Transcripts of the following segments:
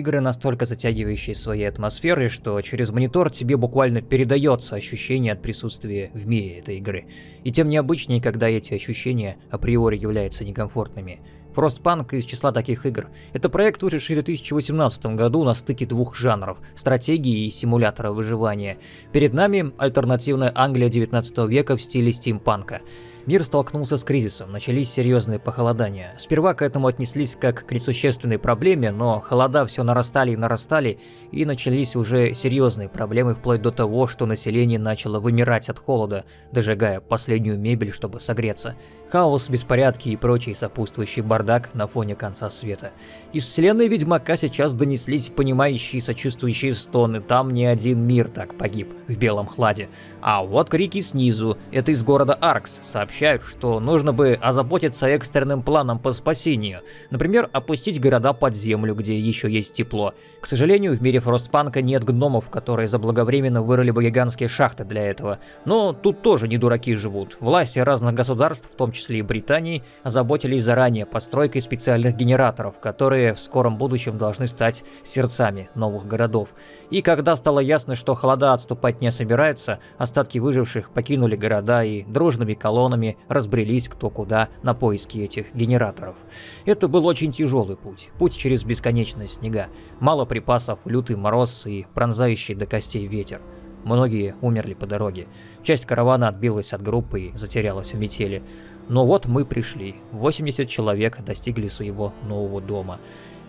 Игры, настолько затягивающие своей атмосферой, что через монитор тебе буквально передается ощущение от присутствия в мире этой игры. И тем необычнее, когда эти ощущения априори являются некомфортными. Frostpunk из числа таких игр. Это проект, вышедший в 2018 году на стыке двух жанров – стратегии и симулятора выживания. Перед нами альтернативная Англия 19 века в стиле стимпанка. Мир столкнулся с кризисом, начались серьезные похолодания. Сперва к этому отнеслись как к несущественной проблеме, но холода все нарастали и нарастали, и начались уже серьезные проблемы вплоть до того, что население начало вымирать от холода, дожигая последнюю мебель, чтобы согреться. Хаос, беспорядки и прочий сопутствующий бардак на фоне конца света. Из вселенной Ведьмака сейчас донеслись понимающие сочувствующие стоны, там не один мир так погиб в белом хладе. А вот крики снизу, это из города Аркс, сообщают, что нужно бы озаботиться экстренным планом по спасению. Например, опустить города под землю, где еще есть тепло. К сожалению, в мире Фростпанка нет гномов, которые заблаговременно вырыли бы гигантские шахты для этого. Но тут тоже не дураки живут. Власти разных государств, в том числе и Британии, озаботились заранее постройкой специальных генераторов, которые в скором будущем должны стать сердцами новых городов. И когда стало ясно, что холода отступать не собирается, остатки выживших покинули города и дружными колоннами разбрелись кто куда на поиски этих генераторов. Это был очень тяжелый путь, путь через бесконечные снега, мало припасов, лютый мороз и пронзающий до костей ветер. Многие умерли по дороге. Часть каравана отбилась от группы и затерялась в метели. Но вот мы пришли. 80 человек достигли своего нового дома.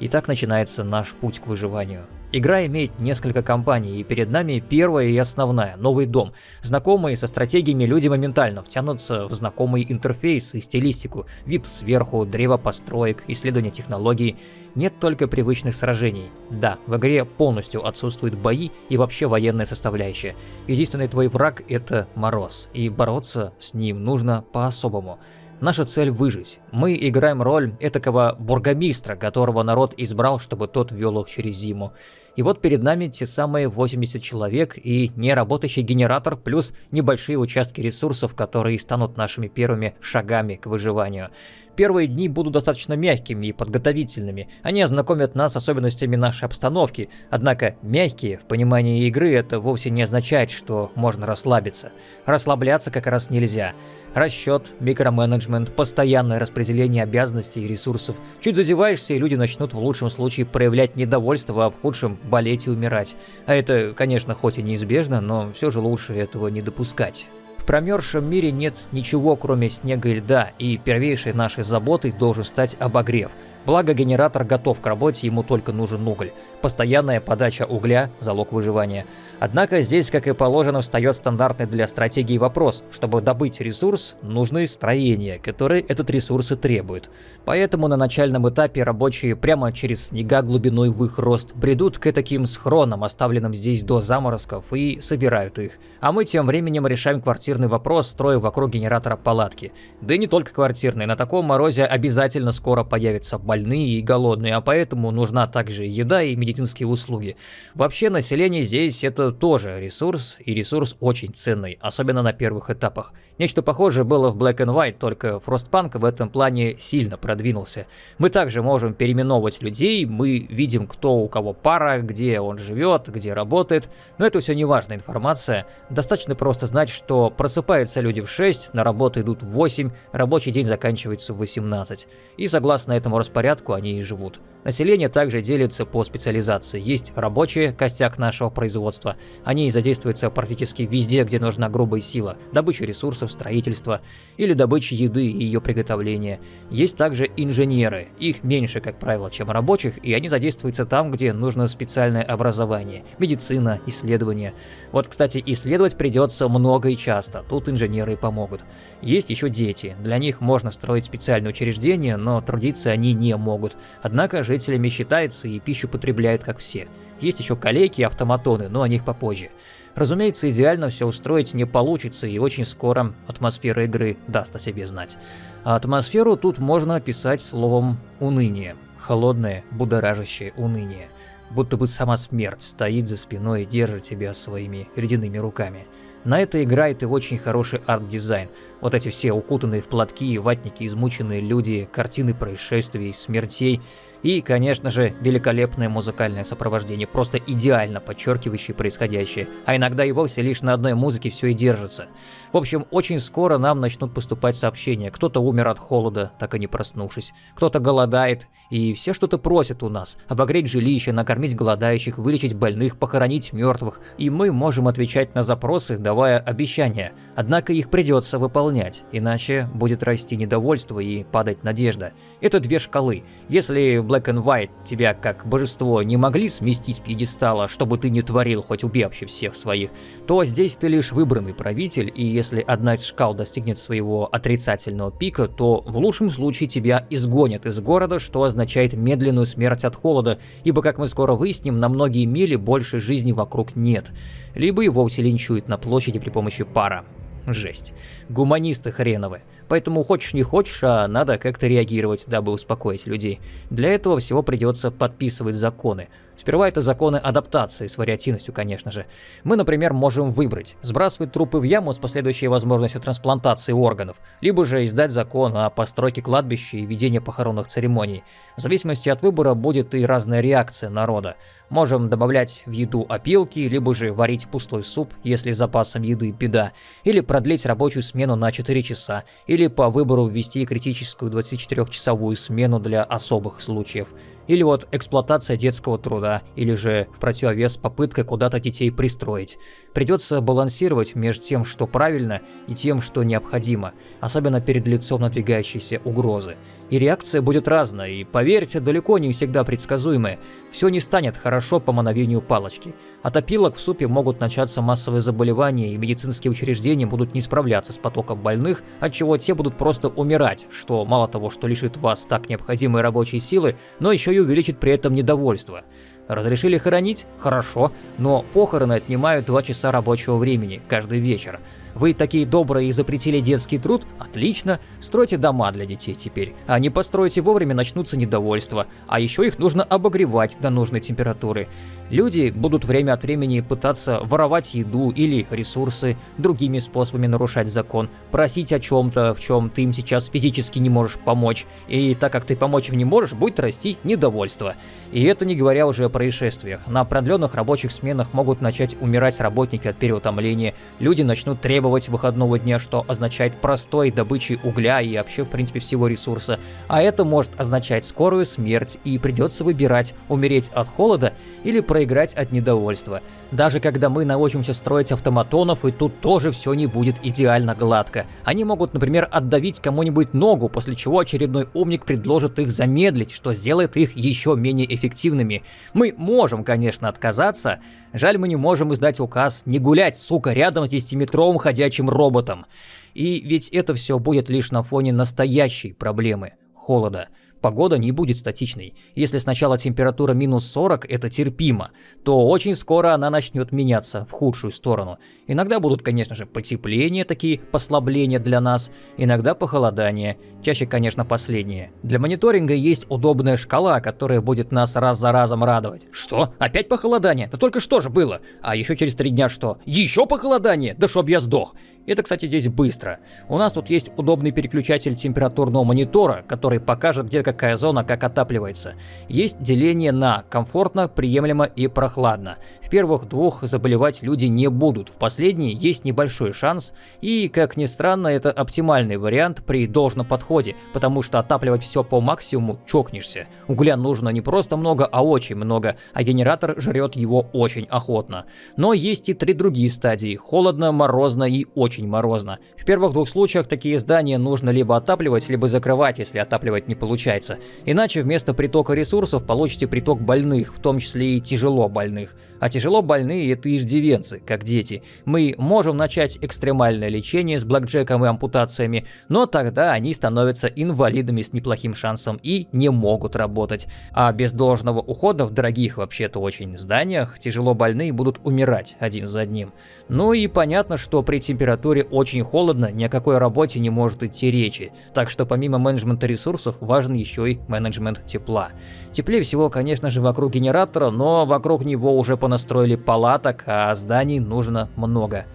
И так начинается наш путь к выживанию. Игра имеет несколько компаний, и перед нами первая и основная – новый дом. Знакомые со стратегиями люди моментально втянутся в знакомый интерфейс и стилистику, вид сверху, древо построек, исследование технологий. Нет только привычных сражений. Да, в игре полностью отсутствуют бои и вообще военная составляющая. Единственный твой враг – это Мороз, и бороться с ним нужно по-особому. Наша цель выжить. Мы играем роль этакого бургомистра, которого народ избрал, чтобы тот вел их через зиму. И вот перед нами те самые 80 человек и неработающий генератор, плюс небольшие участки ресурсов, которые станут нашими первыми шагами к выживанию. Первые дни будут достаточно мягкими и подготовительными. Они ознакомят нас с особенностями нашей обстановки. Однако мягкие в понимании игры это вовсе не означает, что можно расслабиться. Расслабляться как раз нельзя. Расчет, микроменеджмент, постоянное распределение обязанностей и ресурсов. Чуть зазеваешься, и люди начнут в лучшем случае проявлять недовольство, а в худшем болеть и умирать. А это, конечно, хоть и неизбежно, но все же лучше этого не допускать. В промерзшем мире нет ничего, кроме снега и льда, и первейшей нашей заботой должен стать обогрев. Благо генератор готов к работе, ему только нужен уголь. Постоянная подача угля – залог выживания. Однако здесь, как и положено, встает стандартный для стратегии вопрос. Чтобы добыть ресурс, нужны строения, которые этот ресурс и требуют. Поэтому на начальном этапе рабочие прямо через снега глубиной в их рост бредут к таким схронам, оставленным здесь до заморозков, и собирают их. А мы тем временем решаем квартирный вопрос, строя вокруг генератора палатки. Да и не только квартирный, на таком морозе обязательно скоро появятся больные и голодные, а поэтому нужна также еда и медицинские услуги. Вообще население здесь это тоже ресурс, и ресурс очень ценный, особенно на первых этапах. Нечто похожее было в Black and White, только Frostpunk в этом плане сильно продвинулся. Мы также можем переименовывать людей, мы видим, кто у кого пара, где он живет, где работает, но это все не важная информация. Достаточно просто знать, что просыпаются люди в 6, на работу идут в 8, рабочий день заканчивается в 18. И согласно этому распорядку они и живут. Население также делится по специализации. Есть рабочие, костяк нашего производства. Они задействуются практически везде, где нужна грубая сила. Добыча ресурсов, строительство или добыча еды и ее приготовление. Есть также инженеры. Их меньше, как правило, чем рабочих, и они задействуются там, где нужно специальное образование. Медицина, исследования. Вот, кстати, исследовать придется много и часто. Тут инженеры помогут. Есть еще дети. Для них можно строить специальные учреждения, но трудиться они не могут. Однако жителями считается и пищу потребляет как все. Есть еще калеки и автоматоны, но о них попозже. Разумеется, идеально все устроить не получится, и очень скоро атмосфера игры даст о себе знать. А атмосферу тут можно описать словом «уныние». Холодное, будоражащее уныние. Будто бы сама смерть стоит за спиной и держит тебя своими ледяными руками. На это играет и очень хороший арт-дизайн. Вот эти все укутанные в платки, ватники, измученные люди, картины происшествий, смертей – и, конечно же, великолепное музыкальное сопровождение, просто идеально подчеркивающее происходящее, а иногда и вовсе лишь на одной музыке все и держится. В общем, очень скоро нам начнут поступать сообщения. Кто-то умер от холода, так и не проснувшись. Кто-то голодает, и все что-то просят у нас. Обогреть жилище, накормить голодающих, вылечить больных, похоронить мертвых. И мы можем отвечать на запросы, давая обещания. Однако их придется выполнять, иначе будет расти недовольство и падать надежда. Это две шкалы. Если Black and White тебя как божество не могли сместить с пьедестала, чтобы ты не творил, хоть убей всех своих, то здесь ты лишь выбранный правитель, и если одна из шкал достигнет своего отрицательного пика, то в лучшем случае тебя изгонят из города, что означает медленную смерть от холода, ибо, как мы скоро выясним, на многие мили больше жизни вокруг нет. Либо и вовсе линчуют на площади при помощи пара. Жесть. Гуманисты хреновы. Поэтому хочешь не хочешь, а надо как-то реагировать, дабы успокоить людей. Для этого всего придется подписывать законы. Сперва это законы адаптации с вариативностью, конечно же. Мы, например, можем выбрать сбрасывать трупы в яму с последующей возможностью трансплантации органов, либо же издать закон о постройке кладбища и ведении похоронных церемоний. В зависимости от выбора будет и разная реакция народа. Можем добавлять в еду опилки, либо же варить пустой суп, если запасом еды беда, или продлить рабочую смену на 4 часа, или по выбору ввести критическую 24-часовую смену для особых случаев. Или вот эксплуатация детского труда, или же в противовес попытка куда-то детей пристроить. Придется балансировать между тем, что правильно, и тем, что необходимо, особенно перед лицом надвигающейся угрозы. И реакция будет разная, и поверьте, далеко не всегда предсказуемая. Все не станет хорошо по мановению палочки. От опилок в супе могут начаться массовые заболевания, и медицинские учреждения будут не справляться с потоком больных, от чего те будут просто умирать, что мало того, что лишит вас так необходимой рабочей силы, но еще и увеличит при этом недовольство. Разрешили хоронить? Хорошо, но похороны отнимают 2 часа рабочего времени каждый вечер. Вы такие добрые и запретили детский труд? Отлично. Стройте дома для детей теперь. А не построите вовремя, начнутся недовольства. А еще их нужно обогревать до нужной температуры. Люди будут время от времени пытаться воровать еду или ресурсы, другими способами нарушать закон, просить о чем-то, в чем ты им сейчас физически не можешь помочь. И так как ты помочь им не можешь, будет расти недовольство. И это не говоря уже о происшествиях. На продленных рабочих сменах могут начать умирать работники от переутомления, люди начнут требовать требовать выходного дня, что означает простой добычи угля и вообще, в принципе, всего ресурса. А это может означать скорую смерть, и придется выбирать, умереть от холода или проиграть от недовольства. Даже когда мы научимся строить автоматонов, и тут тоже все не будет идеально гладко. Они могут, например, отдавить кому-нибудь ногу, после чего очередной умник предложит их замедлить, что сделает их еще менее эффективными. Мы можем, конечно, отказаться, Жаль, мы не можем издать указ не гулять, сука, рядом с 10-метровым ходячим роботом. И ведь это все будет лишь на фоне настоящей проблемы – холода – Погода не будет статичной. Если сначала температура минус 40 – это терпимо, то очень скоро она начнет меняться в худшую сторону. Иногда будут, конечно же, потепления, такие послабления для нас, иногда похолодания, чаще, конечно, последние. Для мониторинга есть удобная шкала, которая будет нас раз за разом радовать. Что? Опять похолодание? Да только что же было? А еще через три дня что? Еще похолодание? Да чтоб я сдох. Это, кстати, здесь быстро. У нас тут есть удобный переключатель температурного монитора, который покажет, где какая зона как отапливается. Есть деление на комфортно, приемлемо и прохладно. В первых двух заболевать люди не будут, в последней есть небольшой шанс, и, как ни странно, это оптимальный вариант при должном подходе, потому что отапливать все по максимуму чокнешься. Угля нужно не просто много, а очень много, а генератор жрет его очень охотно. Но есть и три другие стадии – холодно, морозно и очень морозно. В первых двух случаях такие здания нужно либо отапливать, либо закрывать, если отапливать не получается. Иначе вместо притока ресурсов получите приток больных, в том числе и тяжело больных. А тяжело больные – это иждивенцы, как дети. Мы можем начать экстремальное лечение с блэкджеком и ампутациями, но тогда они становятся инвалидами с неплохим шансом и не могут работать. А без должного ухода в дорогих вообще-то очень зданиях тяжело больные будут умирать один за одним. Ну и понятно, что при температуре очень холодно ни о какой работе не может идти речи, так что помимо менеджмента ресурсов важен еще и менеджмент тепла. Теплее всего, конечно же, вокруг генератора, но вокруг него уже понастроили палаток, а зданий нужно много.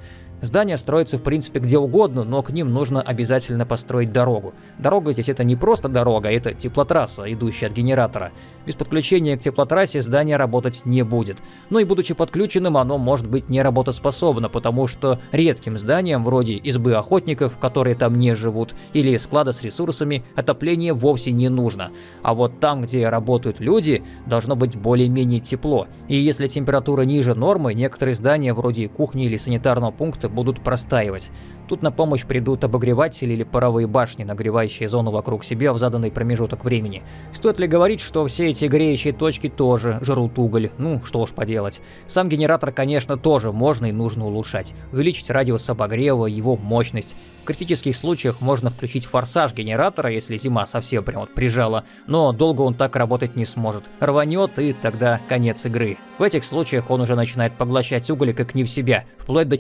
Здания строятся в принципе где угодно, но к ним нужно обязательно построить дорогу. Дорога здесь это не просто дорога, это теплотрасса, идущая от генератора. Без подключения к теплотрассе здание работать не будет. Но и будучи подключенным, оно может быть не работоспособно, потому что редким зданиям, вроде избы охотников, которые там не живут, или склада с ресурсами, отопление вовсе не нужно. А вот там, где работают люди, должно быть более-менее тепло. И если температура ниже нормы, некоторые здания, вроде кухни или санитарного пункта, будут простаивать. Тут на помощь придут обогреватели или паровые башни, нагревающие зону вокруг себя в заданный промежуток времени. Стоит ли говорить, что все эти греющие точки тоже жрут уголь? Ну, что уж поделать. Сам генератор, конечно, тоже можно и нужно улучшать. Увеличить радиус обогрева, его мощность. В критических случаях можно включить форсаж генератора, если зима совсем прям вот прижала, но долго он так работать не сможет. Рванет и тогда конец игры. В этих случаях он уже начинает поглощать уголь как не в себя, вплоть до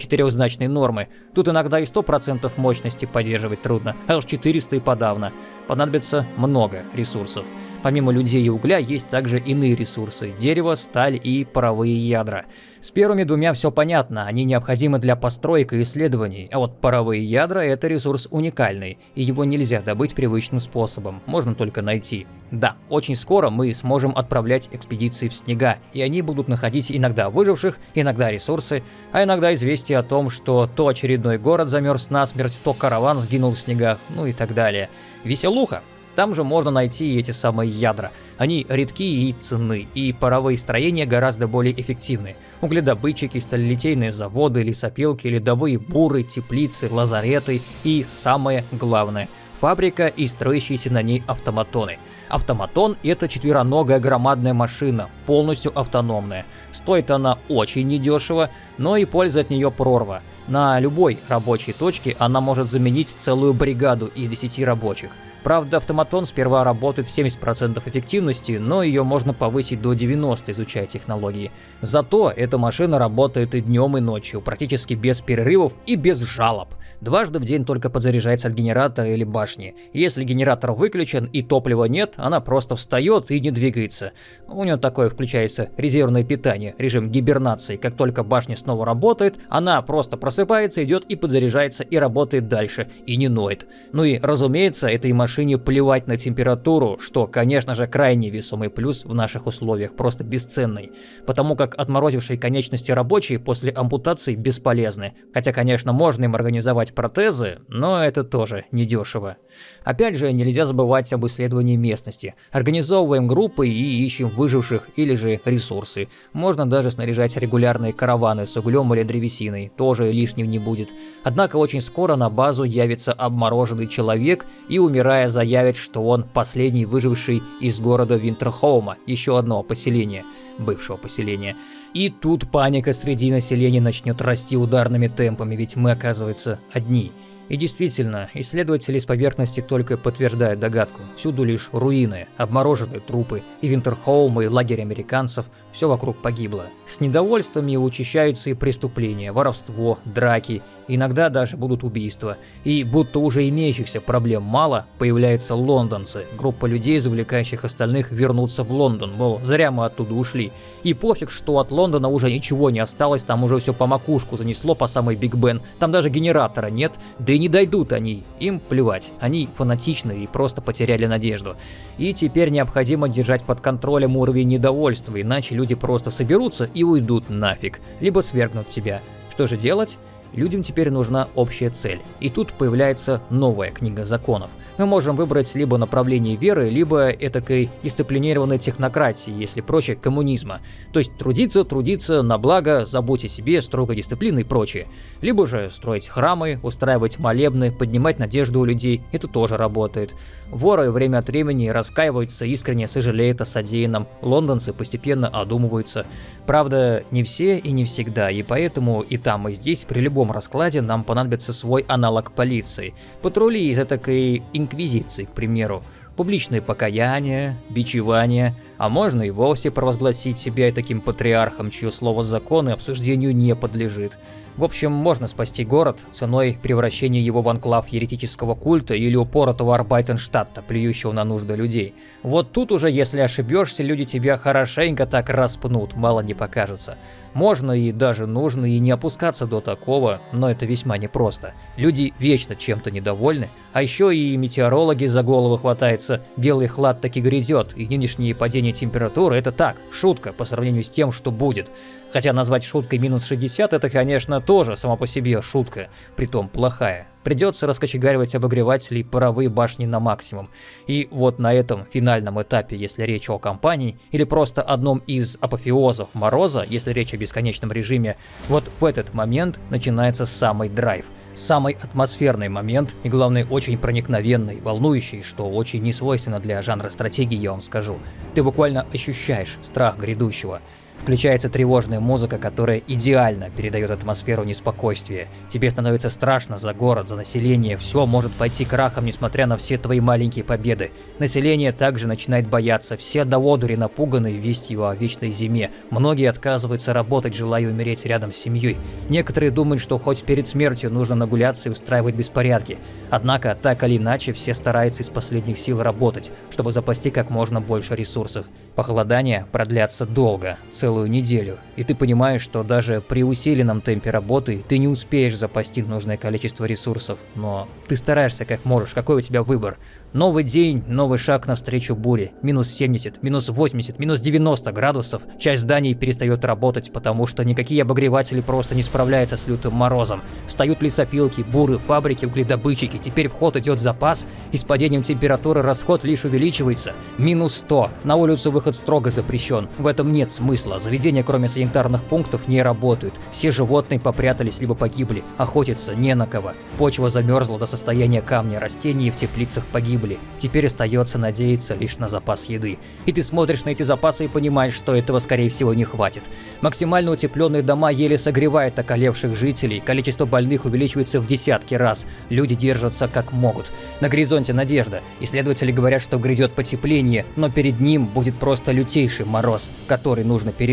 четырехзначной нормы. Тут иногда и 100% мощности поддерживать трудно, а уж 400 и подавно. Понадобится много ресурсов. Помимо людей и угля есть также иные ресурсы – дерево, сталь и паровые ядра. С первыми двумя все понятно, они необходимы для построек и исследований, а вот паровые ядра – это ресурс уникальный, и его нельзя добыть привычным способом, можно только найти. Да, очень скоро мы сможем отправлять экспедиции в снега, и они будут находить иногда выживших, иногда ресурсы, а иногда известие о том, что то очередной город замерз насмерть, то караван сгинул в снегах, ну и так далее. Веселуха! Там же можно найти эти самые ядра. Они редки и ценны, и паровые строения гораздо более эффективны. Угледобытчики, сталелитейные заводы, лесопилки, ледовые буры, теплицы, лазареты и, самое главное, фабрика и строящиеся на ней автоматоны. Автоматон – это четвероногая громадная машина, полностью автономная. Стоит она очень недешево, но и польза от нее прорва. На любой рабочей точке она может заменить целую бригаду из 10 рабочих. Правда, автоматон сперва работает в 70% эффективности, но ее можно повысить до 90%, изучая технологии. Зато эта машина работает и днем, и ночью, практически без перерывов и без жалоб. Дважды в день только подзаряжается от генератора или башни. Если генератор выключен и топлива нет, она просто встает и не двигается. У нее такое включается резервное питание, режим гибернации. Как только башня снова работает, она просто просыпается, идет и подзаряжается и работает дальше, и не ноет. Ну и разумеется, этой машине плевать на температуру, что, конечно же, крайне весомый плюс в наших условиях, просто бесценный. Потому как отморозившие конечности рабочие после ампутации бесполезны. Хотя, конечно, можно им организовать протезы, но это тоже недешево. Опять же, нельзя забывать об исследовании местности. Организовываем группы и ищем выживших или же ресурсы. Можно даже снаряжать регулярные караваны с углем или древесиной, тоже лишним не будет. Однако очень скоро на базу явится обмороженный человек и, умирая, заявит, что он последний выживший из города Винтерхоума, еще одного поселения бывшего поселения. И тут паника среди населения начнет расти ударными темпами, ведь мы, оказывается, одни. И действительно, исследователи с поверхности только подтверждают догадку. Всюду лишь руины, обмороженные трупы, и Винтерхолм, и лагерь американцев, все вокруг погибло. С недовольствами учащаются и преступления, воровство, драки, иногда даже будут убийства. И будто уже имеющихся проблем мало, появляются лондонцы, группа людей, завлекающих остальных вернуться в Лондон, мол, зря мы оттуда ушли. И пофиг, что от Лондона уже ничего не осталось, там уже все по макушку занесло по самой Биг Бен, там даже генератора нет, да и не дойдут они, им плевать, они фанатичны и просто потеряли надежду. И теперь необходимо держать под контролем уровень недовольства, иначе люди просто соберутся и уйдут нафиг, либо свергнут тебя. Что же делать? Людям теперь нужна общая цель. И тут появляется новая книга законов. Мы можем выбрать либо направление веры, либо этакой дисциплинированной технократии, если проще, коммунизма. То есть трудиться, трудиться на благо, забудь о себе, строгой дисциплины и прочее. Либо же строить храмы, устраивать молебны, поднимать надежду у людей, это тоже работает. Воры время от времени раскаиваются, искренне сожалеют о содеянном, лондонцы постепенно одумываются. Правда, не все и не всегда, и поэтому и там, и здесь при любом раскладе нам понадобится свой аналог полиции. Патрули из этой инквизиции, к примеру. Публичные покаяния, бичевания, а можно и вовсе провозгласить себя таким патриархом, чье слово закон и обсуждению не подлежит. В общем, можно спасти город ценой превращения его в анклав еретического культа или упоротого Арбайтенштадта, плюющего на нужды людей. Вот тут уже, если ошибешься, люди тебя хорошенько так распнут, мало не покажется. Можно и даже нужно и не опускаться до такого, но это весьма непросто. Люди вечно чем-то недовольны, а еще и метеорологи за голову хватаются, белый хлад таки грязет, и нынешнее падение температуры это так, шутка по сравнению с тем, что будет. Хотя назвать шуткой минус 60 это, конечно, тоже сама по себе шутка, притом плохая. Придется раскочегаривать обогреватели и паровые башни на максимум. И вот на этом финальном этапе, если речь о компании, или просто одном из апофеозов Мороза, если речь о бесконечном режиме, вот в этот момент начинается самый драйв самый атмосферный момент и, главное, очень проникновенный, волнующий, что очень несвойственно для жанра стратегии, я вам скажу. Ты буквально ощущаешь страх грядущего. Включается тревожная музыка, которая идеально передает атмосферу неспокойствия. Тебе становится страшно за город, за население, все может пойти крахом, несмотря на все твои маленькие победы. Население также начинает бояться, все до одури напуганы вестью о вечной зиме. Многие отказываются работать, желая умереть рядом с семьей. Некоторые думают, что хоть перед смертью нужно нагуляться и устраивать беспорядки. Однако, так или иначе, все стараются из последних сил работать, чтобы запасти как можно больше ресурсов. Похолодания продлятся долго, целую неделю, и ты понимаешь, что даже при усиленном темпе работы ты не успеешь запасти нужное количество ресурсов, но ты стараешься как можешь, какой у тебя выбор. Новый день, новый шаг навстречу буре. Минус 70, минус 80, минус 90 градусов. Часть зданий перестает работать, потому что никакие обогреватели просто не справляются с лютым морозом. Встают лесопилки, буры, фабрики, угледобытчики. Теперь в ход идет запас, и с падением температуры расход лишь увеличивается. Минус 100. На улицу выход строго запрещен. В этом нет смысла. Заведения, кроме санитарных пунктов, не работают. Все животные попрятались либо погибли. Охотиться не на кого. Почва замерзла до состояния камня, растения в теплицах погибли. Теперь остается надеяться лишь на запас еды. И ты смотришь на эти запасы и понимаешь, что этого скорее всего не хватит. Максимально утепленные дома еле согревают околевших жителей, количество больных увеличивается в десятки раз, люди держатся как могут. На горизонте надежда. Исследователи говорят, что грядет потепление, но перед ним будет просто лютейший мороз, который нужно пережить.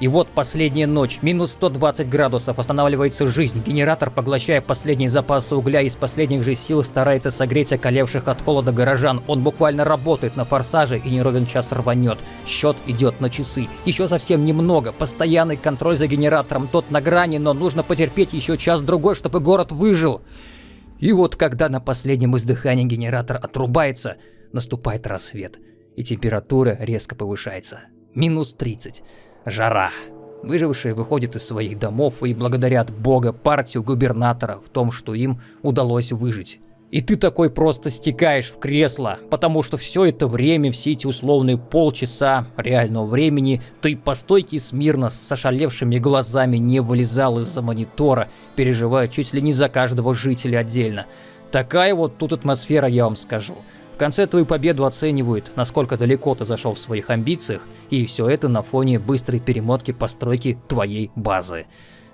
И вот последняя ночь, минус 120 градусов, останавливается жизнь. Генератор, поглощая последние запасы угля из последних же сил, старается согреть околевших от холода горожан. Он буквально работает на форсаже и не ровен час рванет. Счет идет на часы. Еще совсем немного. Постоянный контроль за генератором. Тот на грани, но нужно потерпеть еще час-другой, чтобы город выжил. И вот когда на последнем издыхании генератор отрубается, наступает рассвет. И температура резко повышается. Минус 30. Жара. Выжившие выходят из своих домов и благодарят Бога партию губернатора в том, что им удалось выжить. И ты такой просто стекаешь в кресло, потому что все это время, все эти условные полчаса реального времени, ты по стойке смирно с ошалевшими глазами не вылезал из-за монитора, переживая чуть ли не за каждого жителя отдельно. Такая вот тут атмосфера, я вам скажу. В конце твою победу оценивают, насколько далеко ты зашел в своих амбициях, и все это на фоне быстрой перемотки постройки твоей базы.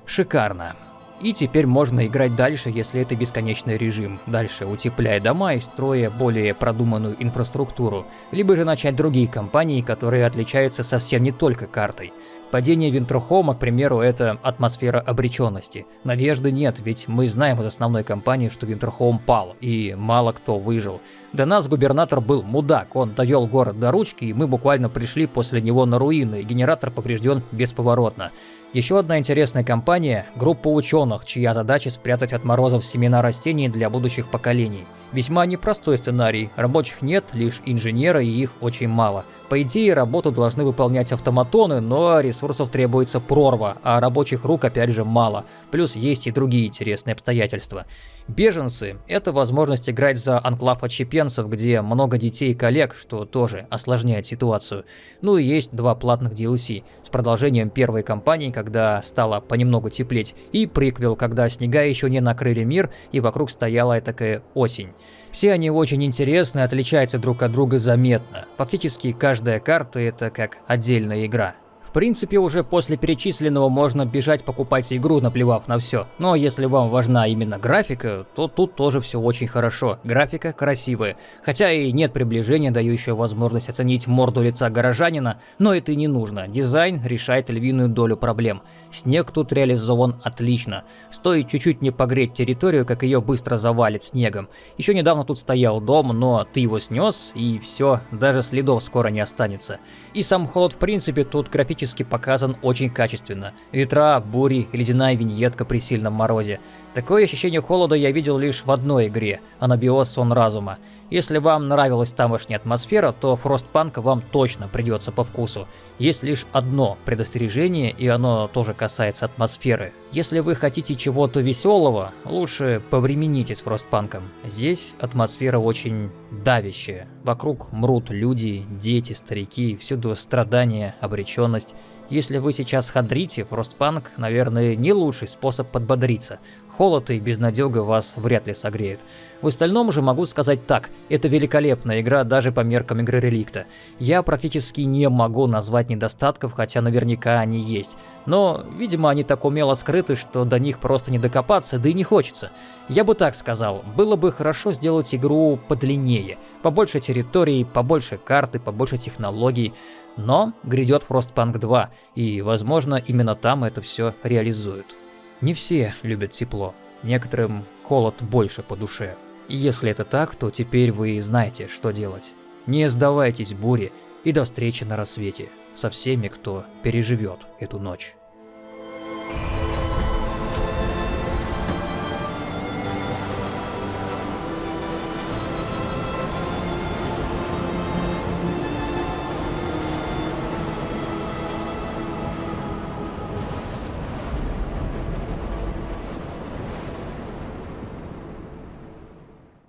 Шикарно. И теперь можно играть дальше, если это бесконечный режим, дальше утепляя дома и строя более продуманную инфраструктуру, либо же начать другие кампании, которые отличаются совсем не только картой. Падение Винтерхома, к примеру, это атмосфера обреченности. Надежды нет, ведь мы знаем из основной кампании, что Винтерхоум пал, и мало кто выжил. До нас губернатор был мудак, он довел город до ручки, и мы буквально пришли после него на руины, генератор поврежден бесповоротно. Еще одна интересная компания – группа ученых, чья задача спрятать от морозов семена растений для будущих поколений. Весьма непростой сценарий, рабочих нет, лишь инженеры и их очень мало. По идее, работу должны выполнять автоматоны, но ресурсов требуется прорва, а рабочих рук опять же мало. Плюс есть и другие интересные обстоятельства. Беженцы – это возможность играть за анклав отщепенцев, где много детей и коллег, что тоже осложняет ситуацию. Ну и есть два платных DLC с продолжением первой кампании, когда стало понемногу теплеть, и приквел, когда снега еще не накрыли мир и вокруг стояла такая осень. Все они очень интересны, отличаются друг от друга заметно. Фактически каждая карта это как отдельная игра. В принципе, уже после перечисленного можно бежать покупать игру, наплевав на все. Но если вам важна именно графика, то тут тоже все очень хорошо. Графика красивая. Хотя и нет приближения, дающего возможность оценить морду лица горожанина, но это и не нужно. Дизайн решает львиную долю проблем. Снег тут реализован отлично. Стоит чуть-чуть не погреть территорию, как ее быстро завалит снегом. Еще недавно тут стоял дом, но ты его снес, и все, даже следов скоро не останется. И сам холод в принципе тут графически графически показан очень качественно. Ветра, бури, ледяная виньетка при сильном морозе. Такое ощущение холода я видел лишь в одной игре – Анабиос Сон Разума. Если вам нравилась тамошняя атмосфера, то Frostpunk вам точно придется по вкусу. Есть лишь одно предостережение, и оно тоже касается атмосферы. Если вы хотите чего-то веселого, лучше повремените с Frostpunk. Здесь атмосфера очень давящая. Вокруг мрут люди, дети, старики, всюду страдания, обреченность. Если вы сейчас хандрите, Frostpunk, наверное, не лучший способ подбодриться. Холод и безнадега вас вряд ли согреет. В остальном же могу сказать так, это великолепная игра даже по меркам игры Реликта. Я практически не могу назвать недостатков, хотя наверняка они есть. Но, видимо, они так умело скрыты, что до них просто не докопаться, да и не хочется. Я бы так сказал, было бы хорошо сделать игру подлиннее, побольше территорий, побольше карты, побольше технологий. Но грядет Frostpunk 2, и, возможно, именно там это все реализуют. Не все любят тепло, некоторым холод больше по душе. Если это так, то теперь вы знаете, что делать. Не сдавайтесь буре и до встречи на рассвете со всеми, кто переживет эту ночь.